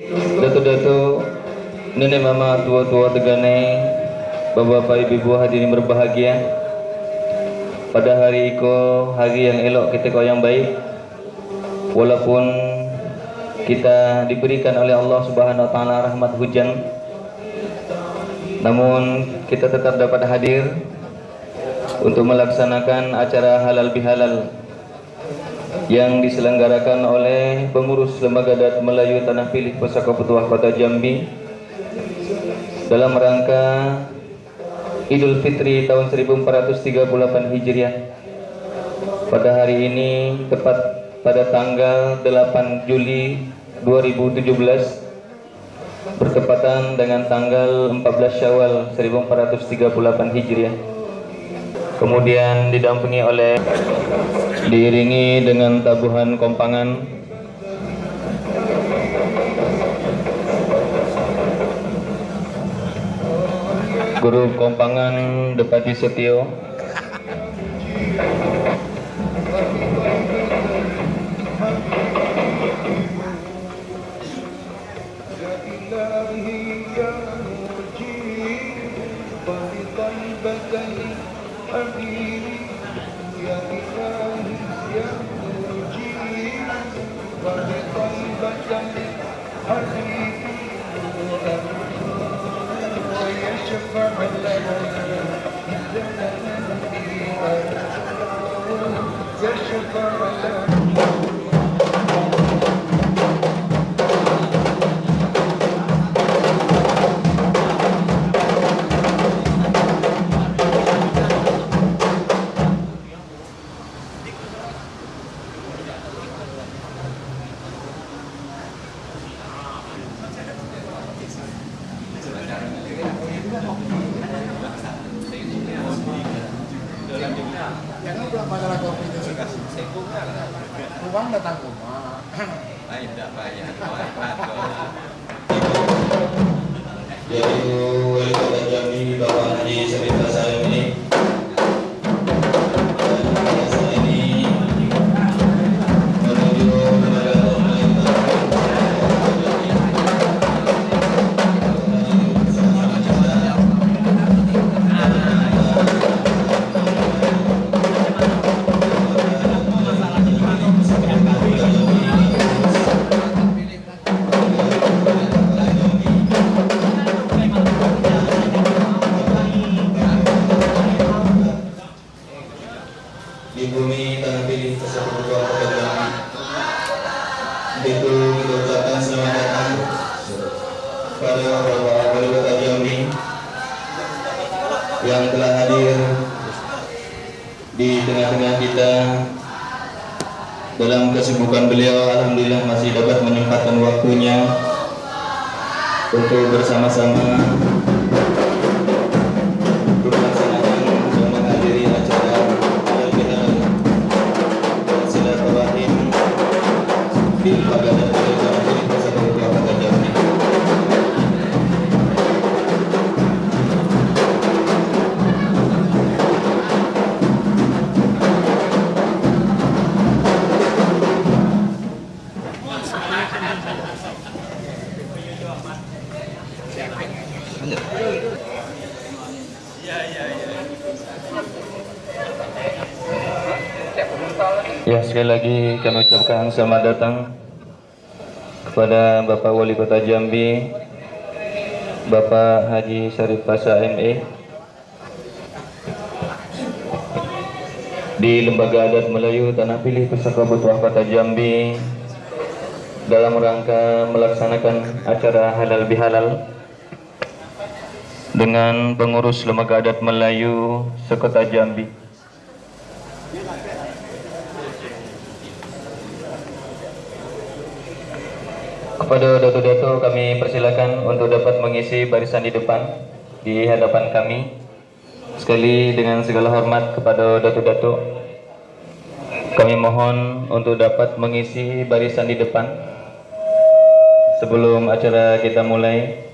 Dato-dato, nenek mama, tua-tua tegane, bapak-bapak, ibu-ibu hadirin berbahagia. Pada hari iko, hari yang elok kita kau yang baik. Walaupun kita diberikan oleh Allah Subhanahu wa taala rahmat hujan. Namun kita tetap dapat hadir untuk melaksanakan acara halal bihalal yang diselenggarakan oleh pengurus Lembaga Adat Melayu Tanah Pilih Pusaka Petuah Kota Jambi dalam rangka Idul Fitri tahun 1438 Hijriah. Pada hari ini tepat pada tanggal 8 Juli 2017 bertepatan dengan tanggal 14 Syawal 1438 Hijriah. Kemudian didampingi oleh diiringi dengan tabuhan kompangan. Guru Kompangan Depati Setio Yaşa Uang datang rumah. yaitu untuk bersama-sama. Melaksanakan dan Ya sekali lagi kami ucapkan selamat datang kepada Bapak Wali Kota Jambi, Bapak Haji Syarif Pasha ME di Lembaga Adat Melayu Tanah Pilih Pusaka Petuah Kota Jambi dalam rangka melaksanakan acara halal bihalal dengan pengurus Lembaga Adat Melayu Sekota Jambi. Kepada dato-dato kami persilakan untuk dapat mengisi barisan di depan di hadapan kami. Sekali dengan segala hormat kepada dato-dato kami mohon untuk dapat mengisi barisan di depan sebelum acara kita mulai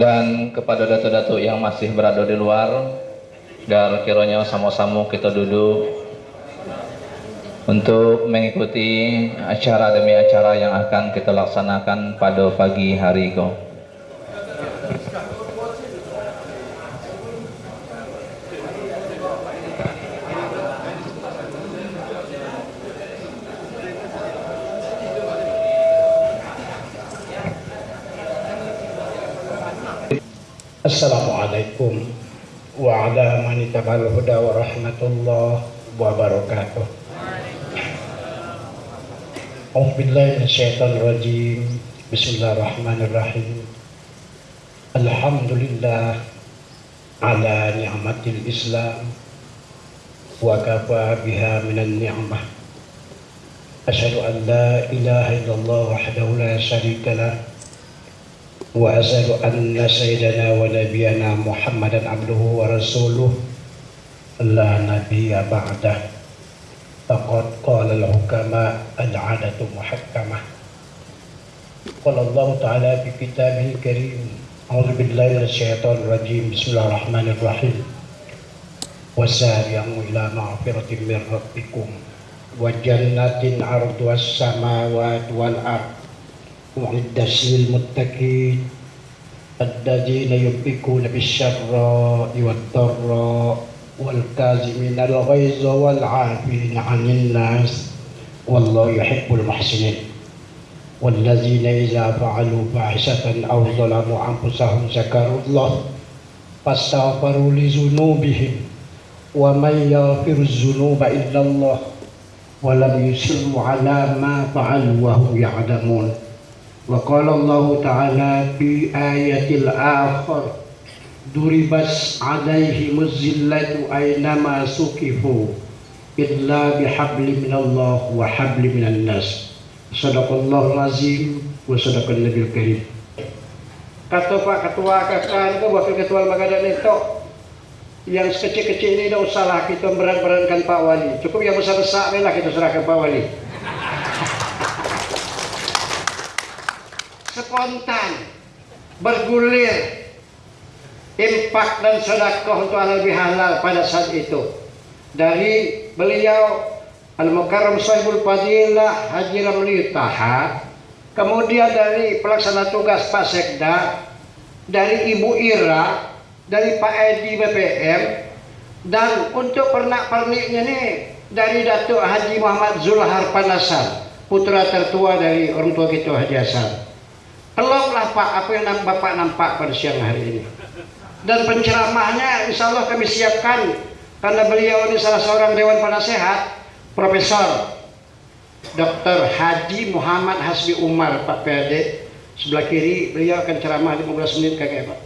dan kepada dato-dato yang masih berada di luar agar kiranya sama-sama kita duduk untuk mengikuti acara demi acara yang akan kita laksanakan pada pagi hari ini. Assalamualaikum wa ala huda wa rahmatullah wa barakatuh. أعوذ بالله من الشيطان الرجيم. بسم الله الرحمن الرحيم. الحمد لله على نعمة الإسلام. وكفى بها من النعمة. أشهد أن لا إله إلا الله وحده لا شريك له. وأشهد أن سيدنا ونبينا محمدا عبده ورسوله. لا نبي بعده. فقد قال الحكماء العادة محكمة قال الله تعالى في كتابه الكريم أعوذ بالله من الشيطان الرجيم بسم الله الرحمن الرحيم وسارعوا إلى مغفرة من ربكم وجنة عرضها السماوات والأرض وعدت للمتقين الذين ينفقون بالشراء والضراء والكاظمين الغيظ والعافين عن الناس والله يحب المحسنين والذين إذا فعلوا فاحشة أو ظلموا أنفسهم ذكروا الله فاستغفروا لذنوبهم ومن يغفر الذنوب إلا الله ولم يصروا على ما فعلوا وهم يعلمون وقال الله تعالى في آية الآخر duribas alaihim muzillatu aynama sukifu illa bihabli minallah wa habli minan nas. Sadaqallahu azim wa sadaqal nabil karim. Kata pak ketua kakak itu wakil ketua lembaga itu yang sekecil-kecil ini tidak usahlah kita berat-beratkan Pak Wali. Cukup yang besar-besar lah kita serahkan Pak Wali. Spontan bergulir impak dan sedekah untuk halal bihalal pada saat itu. Dari beliau Al-Mukarram Sahibul Fadilah Haji Ramli Taha. Kemudian dari pelaksana tugas Pak Sekda dari Ibu Ira dari Pak Edi BPM dan untuk pernak-perniknya nih dari Datuk Haji Muhammad Zulhar Panasan putra tertua dari orang tua kita Haji Hasan. Keloklah Pak apa yang Bapak nampak pada siang hari ini. Dan penceramahnya insya Allah kami siapkan karena beliau ini salah seorang Dewan Penasehat, Profesor Dr. Haji Muhammad Hasbi Umar Pak PRD. Sebelah kiri beliau akan ceramah 15 menit kakek Pak.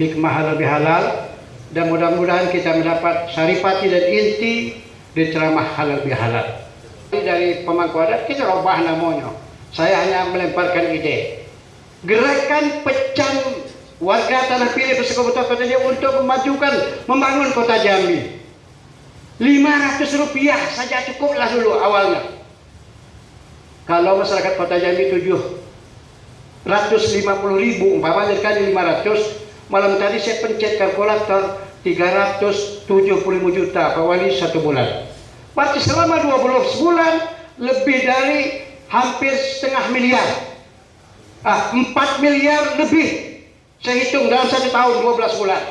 Hikmah halal bihalal dan mudah-mudahan kita mendapat saripati dan inti di ceramah halal bihalal. Dari pemangku adat kita rubah namanya. Saya hanya melemparkan ide gerakan pecan warga tanah pilih bersekutu kota Jambi untuk memajukan membangun kota Jambi. 500 rupiah saja cukuplah dulu awalnya. Kalau masyarakat kota Jambi 750 ribu umpamanya kali 500 malam tadi saya pencet kalkulator 375 juta Pak Wali satu bulan. Berarti selama 12 bulan lebih dari hampir setengah miliar. Ah, 4 miliar lebih saya hitung dalam satu tahun 12 bulan.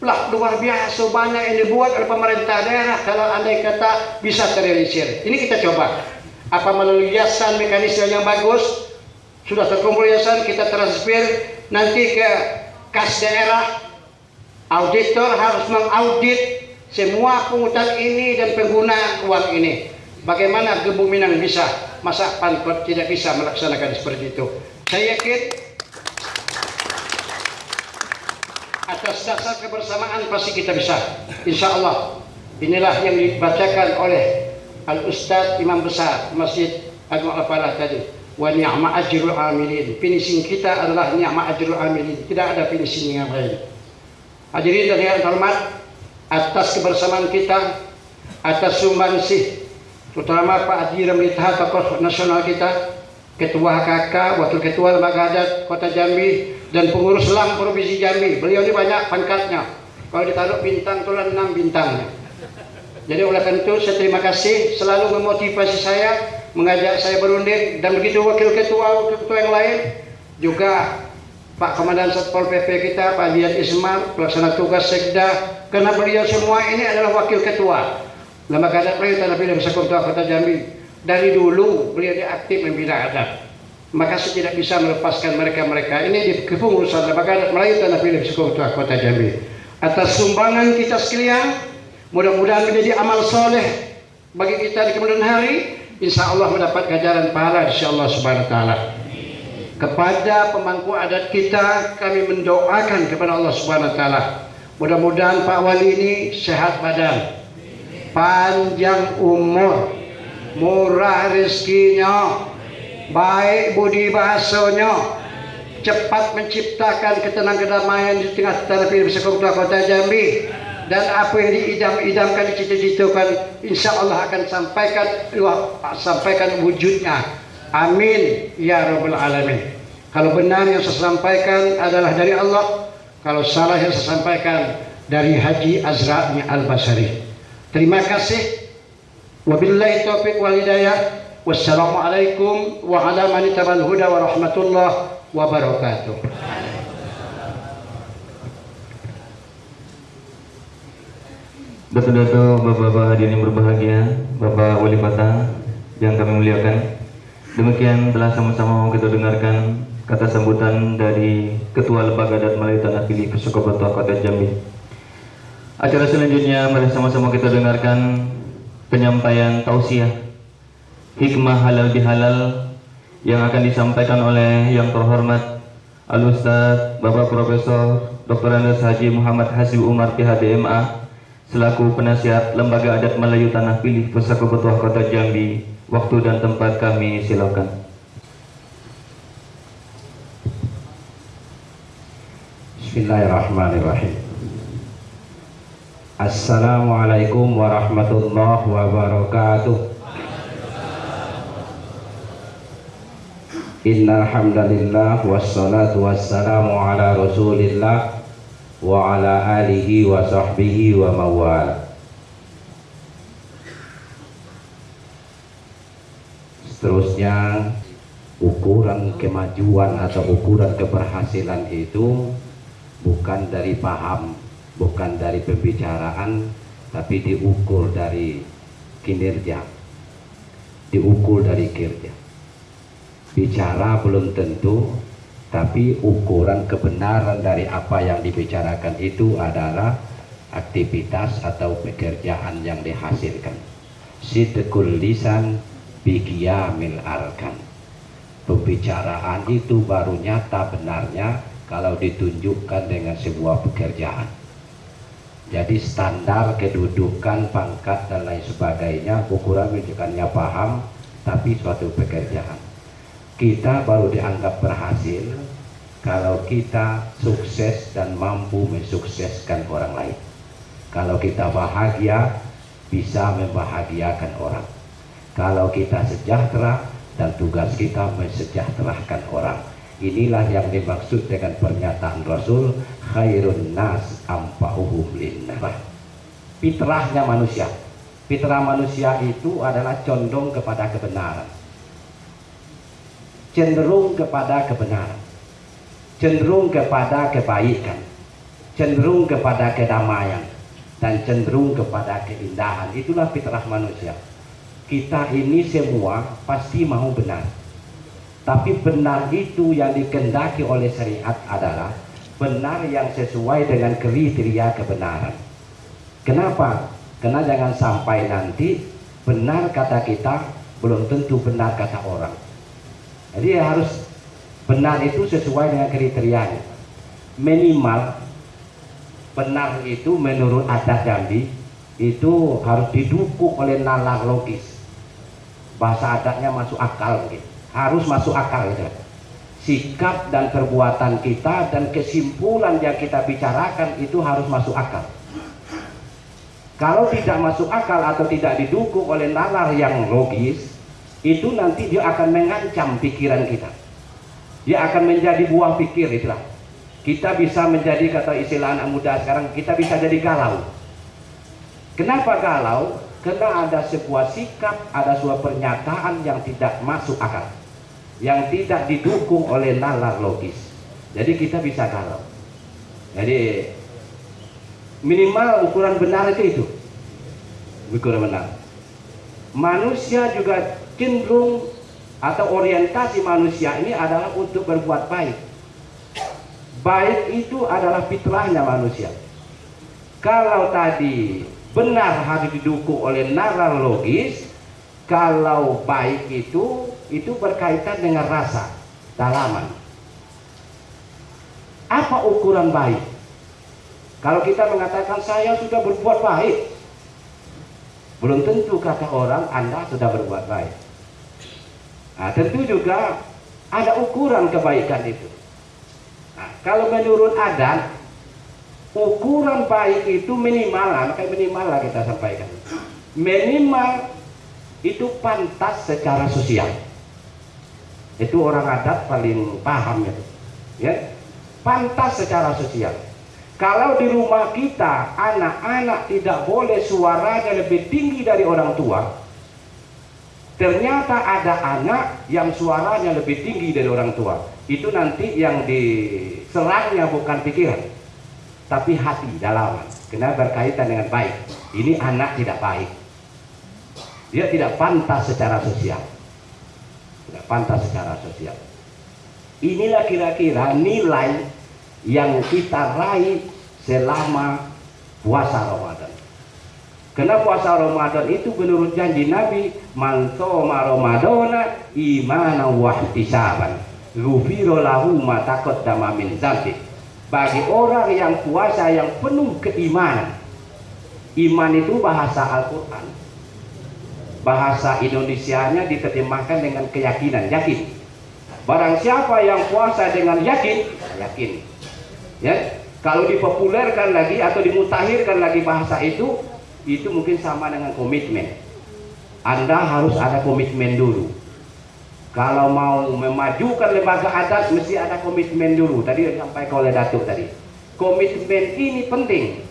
Lah luar biasa banyak yang dibuat oleh pemerintah daerah kalau andai kata bisa terrealisir. Ini kita coba. Apa melalui yayasan mekanisme yang bagus sudah terkumpul yayasan kita transfer nanti ke kas daerah. Auditor harus mengaudit semua pungutan ini dan pengguna uang ini. Bagaimana Gebu Minang bisa? Masa Pankot tidak bisa melaksanakan seperti itu? Saya yakin atas dasar kebersamaan pasti kita bisa. Insya Allah inilah yang dibacakan oleh Al Ustadz Imam Besar Masjid Agung Al-Falah tadi. Wa ni'ma ajrul amilin. Finishing kita adalah ni'ma ajrul amilin. Tidak ada finishing yang lain. Hadirin dan yang hormat, atas kebersamaan kita, atas sumbangsih, terutama Pak Haji Ramli Taha, tokoh nasional kita, Ketua HKK, Wakil Ketua Lembaga Adat Kota Jambi, dan pengurus LAM Provinsi Jambi. Beliau ini banyak pangkatnya. Kalau ditaruh bintang, tulan enam bintangnya. Jadi oleh karena itu saya terima kasih selalu memotivasi saya, mengajak saya berunding dan begitu wakil ketua ketua yang lain juga Pak Komandan Satpol PP kita Pak Dian Ismail pelaksana tugas Sekda karena beliau semua ini adalah wakil ketua lembaga adat Melayu Tanah Pinang Sekolah Kota Jambi dari dulu beliau dia aktif membina adat maka saya tidak bisa melepaskan mereka-mereka ini di kepengurusan lembaga Melayu Tanah Pinang Sekolah Kota Jambi. Atas sumbangan kita sekalian mudah-mudahan menjadi amal soleh bagi kita di kemudian hari. Insya Allah mendapat ganjaran pahala insya Allah subhanahu wa ta'ala. Kepada pemangku adat kita kami mendoakan kepada Allah Subhanahu wa taala. Mudah-mudahan Pak Wali ini sehat badan, panjang umur, murah rezekinya, baik budi bahasanya, cepat menciptakan ketenangan kedamaian di tengah tanah pilih kota kota Jambi dan apa yang diidam-idamkan dicita-citakan insya Allah akan sampaikan sampaikan wujudnya Amin ya rabbal alamin. Kalau benar yang saya sampaikan adalah dari Allah, kalau salah yang saya sampaikan dari Haji Azra'nya Al-Basari. Terima kasih. Wabillahi taufiq wal hidayah. Wassalamualaikum wa ala man huda wa rahmatullah wabarakatuh. Dato-dato Bapak-Bapak hadirin yang berbahagia, Bapak Wali Kota yang kami muliakan. Demikian telah sama-sama kita dengarkan kata sambutan dari Ketua Lembaga Adat Melayu Tanah Pilih Pesukoboto Kota Jambi. Acara selanjutnya mari sama-sama kita dengarkan penyampaian tausiah hikmah halal bihalal yang akan disampaikan oleh yang terhormat Al Ustaz Bapak Profesor Dr. Andes Haji Muhammad Hasib Umar PHDMA selaku penasihat Lembaga Adat Melayu Tanah Pilih Pesukoboto Kota Jambi Waktu dan tempat kami silakan. Bismillahirrahmanirrahim. Assalamualaikum warahmatullahi wabarakatuh. Innal hamdalillah wassalatu wassalamu ala Rasulillah wa ala alihi wa sahbihi wa mawala. Seterusnya ukuran kemajuan atau ukuran keberhasilan itu bukan dari paham, bukan dari pembicaraan, tapi diukur dari kinerja, diukur dari kerja. Bicara belum tentu, tapi ukuran kebenaran dari apa yang dibicarakan itu adalah aktivitas atau pekerjaan yang dihasilkan. Sidqul lisan mil arkan. Pembicaraan itu baru nyata benarnya kalau ditunjukkan dengan sebuah pekerjaan. Jadi standar kedudukan pangkat dan lain sebagainya ukuran menunjukkannya paham tapi suatu pekerjaan kita baru dianggap berhasil kalau kita sukses dan mampu mensukseskan orang lain. Kalau kita bahagia bisa membahagiakan orang. Kalau kita sejahtera dan tugas kita mensejahterakan orang. Inilah yang dimaksud dengan pernyataan Rasul khairun nas ampauhum linnah fitrahnya manusia. Fitrah manusia itu adalah condong kepada kebenaran cenderung kepada kebenaran cenderung kepada kebaikan cenderung kepada kedamaian dan cenderung kepada keindahan itulah fitrah manusia kita ini semua pasti mau benar. Tapi benar itu yang dikendaki oleh syariat adalah benar yang sesuai dengan kriteria kebenaran. Kenapa? Karena jangan sampai nanti benar kata kita belum tentu benar kata orang. Jadi harus benar itu sesuai dengan kriterianya. Minimal benar itu menurut adat Jambi itu harus didukung oleh nalar logis bahasa adatnya masuk akal gitu. harus masuk akal gitu. sikap dan perbuatan kita dan kesimpulan yang kita bicarakan itu harus masuk akal kalau tidak masuk akal atau tidak didukung oleh nalar yang logis itu nanti dia akan mengancam pikiran kita dia akan menjadi buah pikir itulah kita bisa menjadi kata istilah anak muda sekarang kita bisa jadi galau Kenapa galau? Karena ada sebuah sikap, ada sebuah pernyataan yang tidak masuk akal. Yang tidak didukung oleh nalar logis. Jadi kita bisa galau. Jadi minimal ukuran benar itu itu. Ukuran benar. Manusia juga cenderung atau orientasi manusia ini adalah untuk berbuat baik. Baik itu adalah fitrahnya manusia. Kalau tadi benar harus didukung oleh nalar logis kalau baik itu itu berkaitan dengan rasa dalaman apa ukuran baik kalau kita mengatakan saya sudah berbuat baik belum tentu kata orang anda sudah berbuat baik nah, tentu juga ada ukuran kebaikan itu nah, kalau menurut adat ukuran baik itu minimal lah, makanya minimal lah kita sampaikan. Minimal itu pantas secara sosial. Itu orang adat paling paham ya. ya. Pantas secara sosial. Kalau di rumah kita anak-anak tidak boleh suaranya lebih tinggi dari orang tua, ternyata ada anak yang suaranya lebih tinggi dari orang tua. Itu nanti yang diserangnya bukan pikiran, tapi hati dalaman. Karena berkaitan dengan baik. Ini anak tidak baik. Dia tidak pantas secara sosial. Tidak pantas secara sosial. Inilah kira-kira nilai yang kita raih selama puasa Ramadan karena puasa Ramadan itu menurut janji Nabi man soma Ramadana imana wa ihtisaban lahu ma taqaddama min dzambik bagi orang yang puasa yang penuh keimanan iman itu bahasa Al-Quran. Bahasa Indonesianya diterjemahkan dengan keyakinan yakin. Barang siapa yang puasa dengan yakin yakin. Ya kalau dipopulerkan lagi atau dimutakhirkan lagi bahasa itu itu mungkin sama dengan komitmen. Anda harus ada komitmen dulu. Kalau mau memajukan lembaga adat mesti ada komitmen dulu. Tadi sampai oleh Datuk tadi. Komitmen ini penting.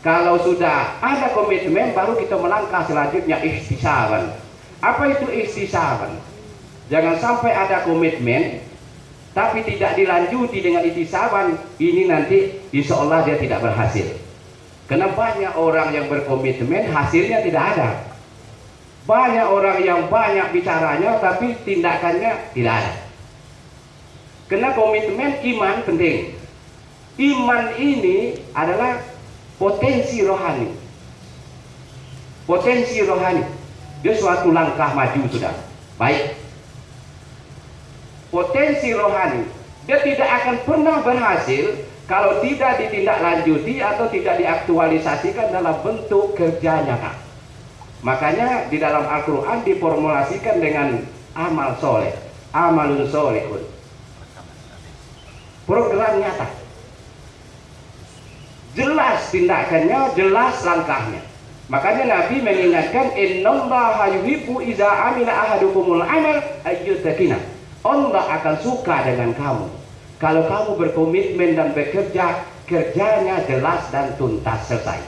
Kalau sudah ada komitmen baru kita melangkah selanjutnya ikhtisaban apa itu ikhtisaban jangan sampai ada komitmen tapi tidak dilanjuti dengan ikhtisaban ini nanti insya Allah dia tidak berhasil karena banyak orang yang berkomitmen hasilnya tidak ada banyak orang yang banyak bicaranya tapi tindakannya tidak ada. Karena komitmen iman penting. Iman ini adalah potensi rohani. Potensi rohani. Dia suatu langkah maju sudah. Baik. Potensi rohani. Dia tidak akan pernah berhasil kalau tidak ditindaklanjuti atau tidak diaktualisasikan dalam bentuk kerja nyata. Makanya di dalam Al-Quran diformulasikan dengan amal soleh, amalun solehun. Program nyata. Jelas tindakannya, jelas langkahnya. Makanya Nabi mengingatkan innallaha ahadukumul amal ayyutakina. Allah akan suka dengan kamu. Kalau kamu berkomitmen dan bekerja, kerjanya jelas dan tuntas selesai.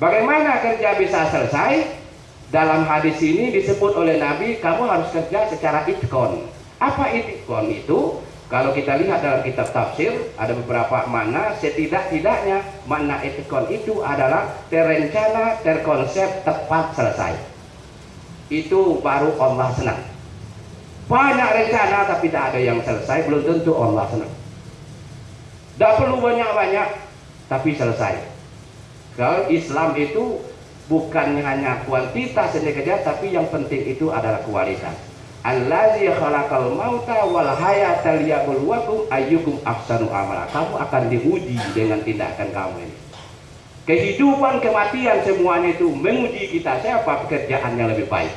Bagaimana kerja bisa selesai? Dalam hadis ini disebut oleh Nabi, kamu harus kerja secara itkon. Apa itkon itu? Kalau kita lihat dalam kitab tafsir, ada beberapa makna. Setidak-tidaknya makna itkon itu adalah terencana, terkonsep, tepat selesai. Itu baru Allah senang. Banyak rencana tapi tidak ada yang selesai, belum tentu Allah senang. Tidak perlu banyak-banyak, tapi selesai. Kalau Islam itu bukan hanya kuantitas yang dikejar, tapi yang penting itu adalah kualitas. Allazi khalaqal mauta wal hayata liyabluwakum ayyukum ahsanu amala. Kamu akan diuji dengan tindakan kamu ini. Kehidupan kematian semuanya itu menguji kita siapa pekerjaan yang lebih baik.